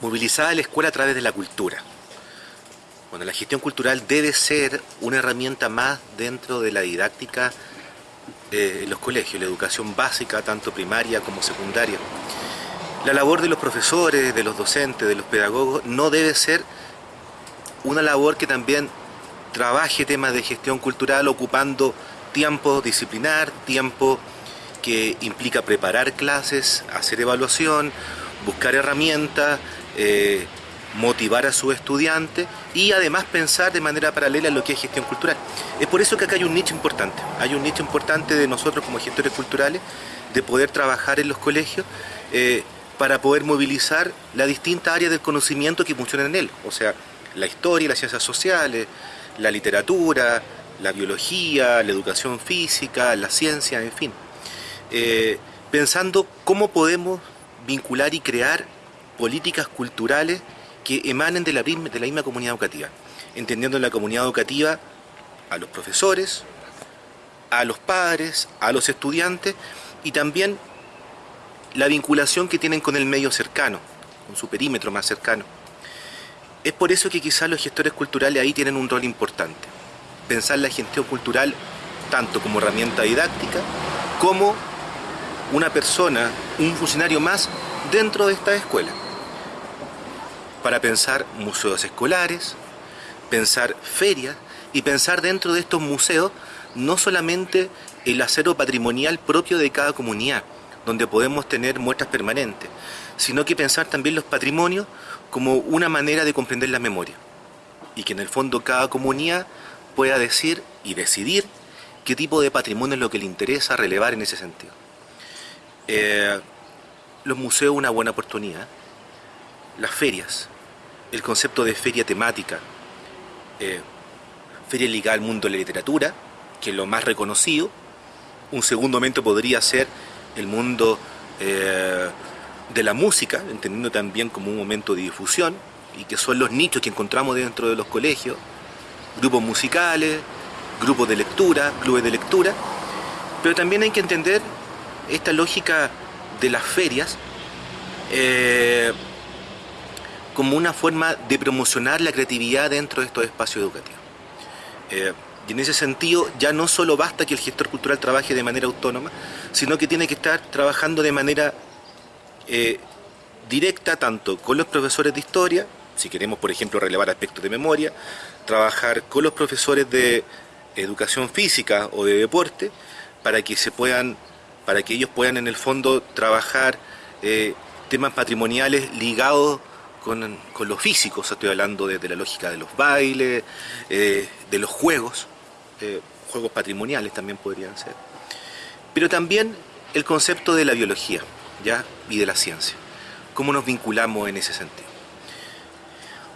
movilizada la escuela a través de la cultura. Bueno, la gestión cultural debe ser una herramienta más dentro de la didáctica eh, en los colegios, la educación básica, tanto primaria como secundaria. La labor de los profesores, de los docentes, de los pedagogos, no debe ser una labor que también trabaje temas de gestión cultural ocupando tiempo disciplinar, tiempo que implica preparar clases, hacer evaluación, buscar herramientas, eh, motivar a su estudiante y además pensar de manera paralela en lo que es gestión cultural. Es por eso que acá hay un nicho importante, hay un nicho importante de nosotros como gestores culturales de poder trabajar en los colegios eh, para poder movilizar la distinta área del conocimiento que funcionan en él, o sea, la historia, las ciencias sociales, la literatura, la biología, la educación física, la ciencia, en fin. Eh, pensando cómo podemos vincular y crear políticas culturales que emanen de la, misma comunidad educativa, entendiendo en la comunidad educativa a los profesores, a los padres, a los estudiantes y también la vinculación que tienen con el medio cercano, con su perímetro más cercano. Es por eso que quizás los gestores culturales ahí tienen un rol importante. Pensar la gestión cultural tanto como herramienta didáctica, como una persona, un funcionario más dentro de esta escuela. Para pensar museos escolares, pensar ferias y pensar dentro de estos museos no solamente el acero patrimonial propio de cada comunidad, donde podemos tener muestras permanentes, sino que pensar también los patrimonios como una manera de comprender la memoria y que en el fondo cada comunidad pueda decir y decidir qué tipo de patrimonio es lo que le interesa relevar en ese sentido. Eh, los museos una buena oportunidad, las ferias, el concepto de feria temática, eh, feria ligada al mundo de la literatura, que es lo más reconocido, un segundo momento podría ser el mundo eh, de la música, entendiendo también como un momento de difusión, y que son los nichos que encontramos dentro de los colegios, grupos musicales, grupos de lectura, clubes de lectura, pero también hay que entender esta lógica de las ferias eh, como una forma de promocionar la creatividad dentro de estos espacios educativos. Eh, y en ese sentido ya no solo basta que el gestor cultural trabaje de manera autónoma, sino que tiene que estar trabajando de manera eh, directa tanto con los profesores de historia, si queremos por ejemplo relevar aspectos de memoria, trabajar con los profesores de educación física o de deporte, para que se puedan, para que ellos puedan en el fondo trabajar eh, temas patrimoniales ligados con, con, lo estoy hablando de, la lógica de los bailes, eh, de los juegos, juegos patrimoniales también podrían ser. Pero también el concepto de la biología. ¿ya? y de la ciencia. ¿Cómo nos vinculamos en ese sentido?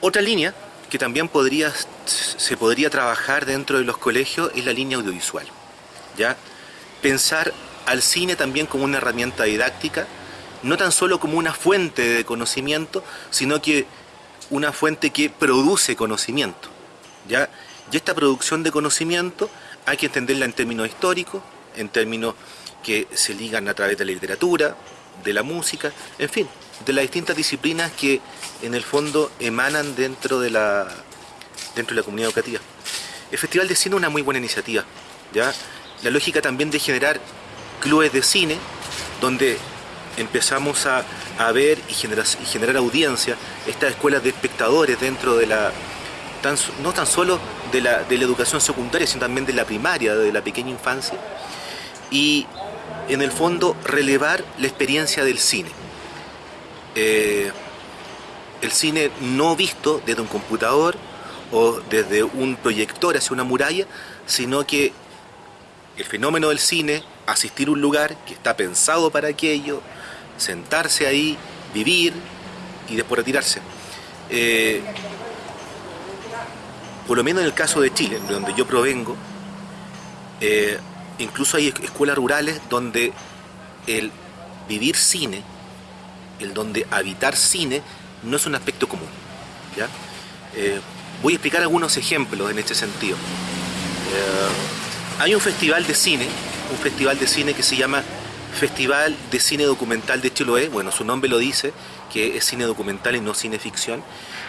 Otra línea que también podría, se podría trabajar dentro de los colegios es la línea audiovisual. ¿ya? Pensar al cine también como una herramienta didáctica, no tan solo como una fuente de conocimiento, sino que una fuente que produce conocimiento. ¿ya? Y esta producción de conocimiento hay que entenderla en términos históricos, en términos que se ligan a través de la literatura, de la música, en fin, de las distintas disciplinas que en el fondo emanan dentro de la, dentro de la comunidad educativa. El Festival de Cine es una muy buena iniciativa, ¿ya? La lógica también de generar clubes de cine, donde empezamos a, ver y generar, y generar audiencia, estas escuelas de espectadores dentro de la, no tan solo de la, de la educación secundaria, sino también de la primaria, de la pequeña infancia, y en el fondo relevar la experiencia del cine. Eh, el cine no visto desde un computador o desde un proyector hacia una muralla, sino que el fenómeno del cine, asistir a un lugar que está pensado para aquello, sentarse ahí, vivir y después retirarse. Eh, por lo menos en el caso de Chile, de donde yo provengo, eh, incluso hay escuelas rurales donde el vivir cine, el donde habitar cine, no es un aspecto común. ¿ya? Eh, voy a explicar algunos ejemplos en este sentido. Hay un festival de cine, un festival de cine que se llama Festival de Cine Documental de Chiloé, bueno, su nombre lo dice, que es cine documental y no cine ficción.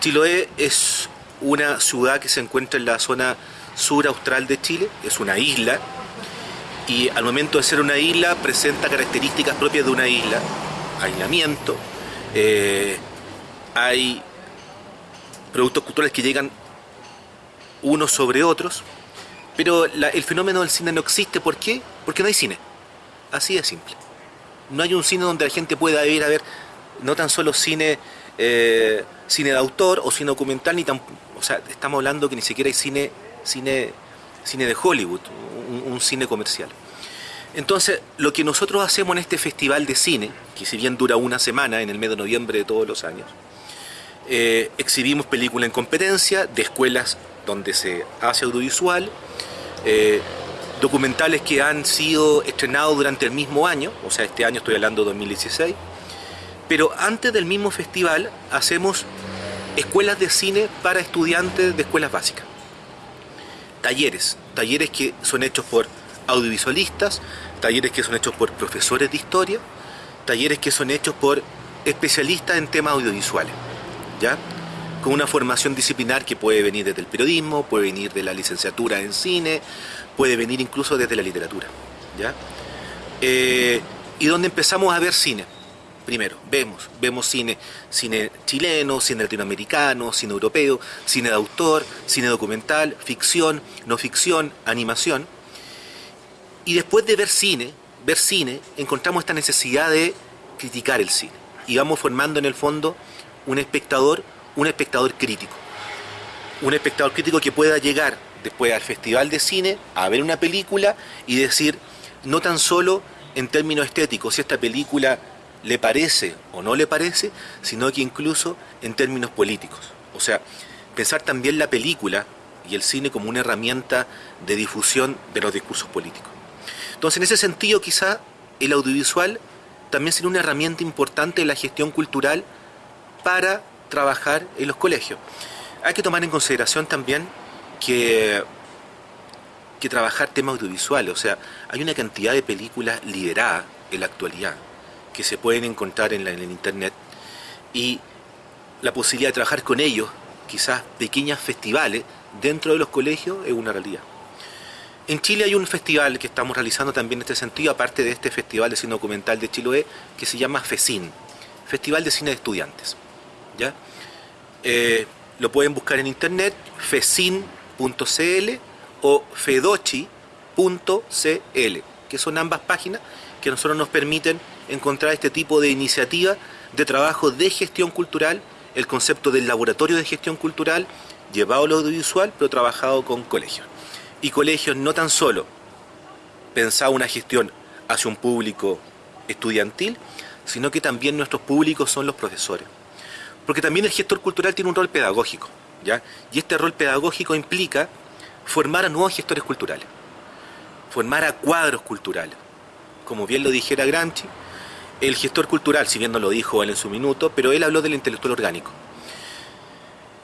Chiloé es una ciudad que se encuentra en la zona sur austral de Chile, es una isla, y al momento de ser una isla presenta características propias de una isla, aislamiento, eh, hay productos culturales que llegan unos sobre otros, pero el fenómeno del cine no existe, ¿por qué? Porque no hay cine, así de simple. No hay un cine donde la gente pueda ir a ver no tan solo cine, eh, cine de autor o cine documental, ni tan, o sea, estamos hablando que ni siquiera hay cine, cine, cine de Hollywood, un cine comercial. Entonces, lo que nosotros hacemos en este festival de cine, que si bien dura una semana en el mes de noviembre de todos los años, eh, exhibimos películas en competencia de escuelas donde se hace audiovisual, eh, documentales que han sido estrenados durante el mismo año, o sea, este año estoy hablando de 2016, pero antes del mismo festival hacemos escuelas de cine para estudiantes de escuelas básicas. Talleres, talleres que son hechos por audiovisualistas, talleres que son hechos por profesores de historia, talleres que son hechos por especialistas en temas audiovisuales, ¿ya? Con una formación disciplinar que puede venir desde el periodismo, puede venir de la licenciatura en cine, puede venir incluso desde la literatura, ¿ya? Eh, y donde empezamos a ver cine. Primero, vemos, vemos cine, cine chileno, cine latinoamericano, cine europeo, cine de autor, cine documental, ficción, no ficción, animación, y después de ver cine, ver cine, encontramos esta necesidad de criticar el cine. Y vamos formando en el fondo un espectador, un espectador crítico. Un espectador crítico que pueda llegar después al festival de cine a ver una película y decir, no tan solo en términos estéticos, si esta película le parece o no le parece, sino que incluso en términos políticos. O sea, pensar también la película y el cine como una herramienta de difusión de los discursos políticos. Entonces, en ese sentido, quizá el audiovisual también sería una herramienta importante de la gestión cultural para trabajar en los colegios. Hay que tomar en consideración también que, que trabajar temas audiovisuales, o sea, hay una cantidad de películas lideradas en la actualidad que se pueden encontrar en, en el internet y la posibilidad de trabajar con ellos, quizás pequeños festivales dentro de los colegios, es una realidad. En Chile hay un festival que estamos realizando también en este sentido, aparte de este Festival de Cine Documental de Chiloé, que se llama FECIN, Festival de Cine de Estudiantes. Eh, lo pueden buscar en internet, fecin.cl o fedochi.cl, que son ambas páginas que a nosotros nos permiten encontrar este tipo de iniciativa de trabajo de gestión cultural, el concepto del laboratorio de gestión cultural, llevado a lo audiovisual, pero trabajado con colegios y colegios no tan solo pensaba una gestión hacia un público estudiantil, sino que también nuestros públicos son los profesores. Porque también el gestor cultural tiene un rol pedagógico, ¿ya? Y este rol pedagógico implica formar a nuevos gestores culturales, formar a cuadros culturales. Como bien lo dijera Gramsci, el gestor cultural, si bien no lo dijo él en su minuto, pero él habló del intelectual orgánico.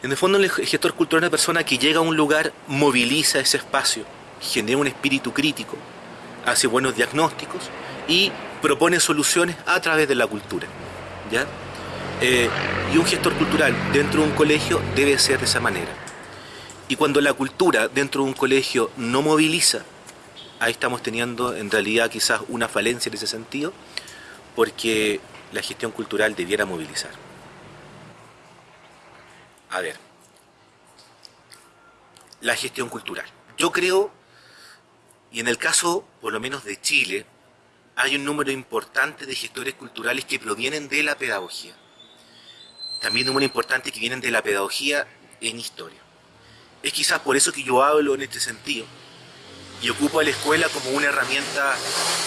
En el fondo el gestor cultural es una persona que llega a un lugar, moviliza ese espacio, genera un espíritu crítico, hace buenos diagnósticos y propone soluciones a través de la cultura. ¿ya? Eh, y un gestor cultural dentro de un colegio debe ser de esa manera. Y cuando la cultura dentro de un colegio no moviliza, ahí estamos teniendo en realidad quizás una falencia en ese sentido, porque la gestión cultural debiera movilizar. A ver, la gestión cultural. Yo creo, y en el caso por lo menos de Chile, hay un número importante de gestores culturales que provienen de la pedagogía. También un número importante que vienen de la pedagogía en historia. Es quizás por eso que yo hablo en este sentido y ocupo a la escuela como una herramienta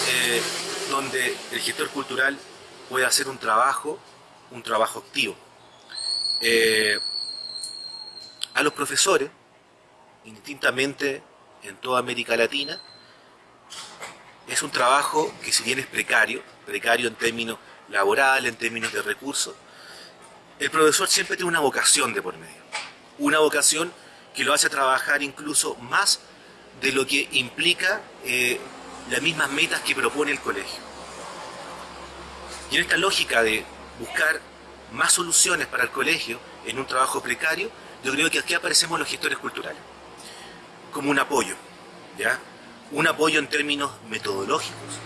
eh, donde el gestor cultural puede hacer un trabajo, un trabajo activo. Eh, a los profesores, indistintamente en toda América Latina, es un trabajo que si bien es precario, precario en términos laborales, en términos de recursos, el profesor siempre tiene una vocación de por medio. Una vocación que lo hace trabajar incluso más de lo que implica eh, las mismas metas que propone el colegio. Y en esta lógica de buscar más soluciones para el colegio en un trabajo precario, yo creo que aquí aparecemos los gestores culturales, como un apoyo, ¿ya? Un apoyo en términos metodológicos,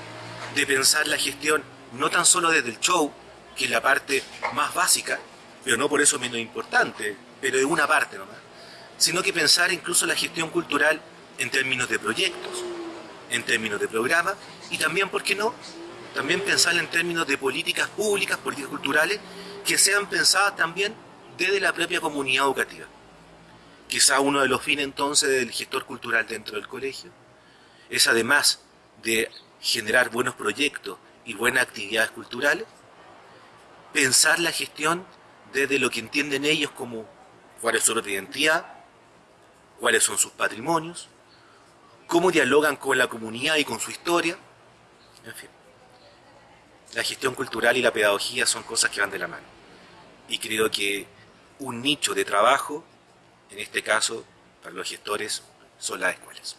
de pensar la gestión no tan solo desde el show, que es la parte más básica, pero no por eso menos importante, pero es una parte nomás, sino que pensar incluso la gestión cultural en términos de proyectos, en términos de programas, y también, ¿por qué no?, también pensar en términos de políticas públicas, políticas culturales, que sean pensadas también desde la propia comunidad educativa. Quizá uno de los fines entonces del gestor cultural dentro del colegio es además de generar buenos proyectos y buenas actividades culturales, pensar la gestión desde lo que entienden ellos como cuál es su identidad, cuáles son sus patrimonios, cómo dialogan con la comunidad y con su historia, en fin. La gestión cultural y la pedagogía son cosas que van de la mano. Y creo que un nicho de trabajo, en este caso, para los gestores, son las escuelas.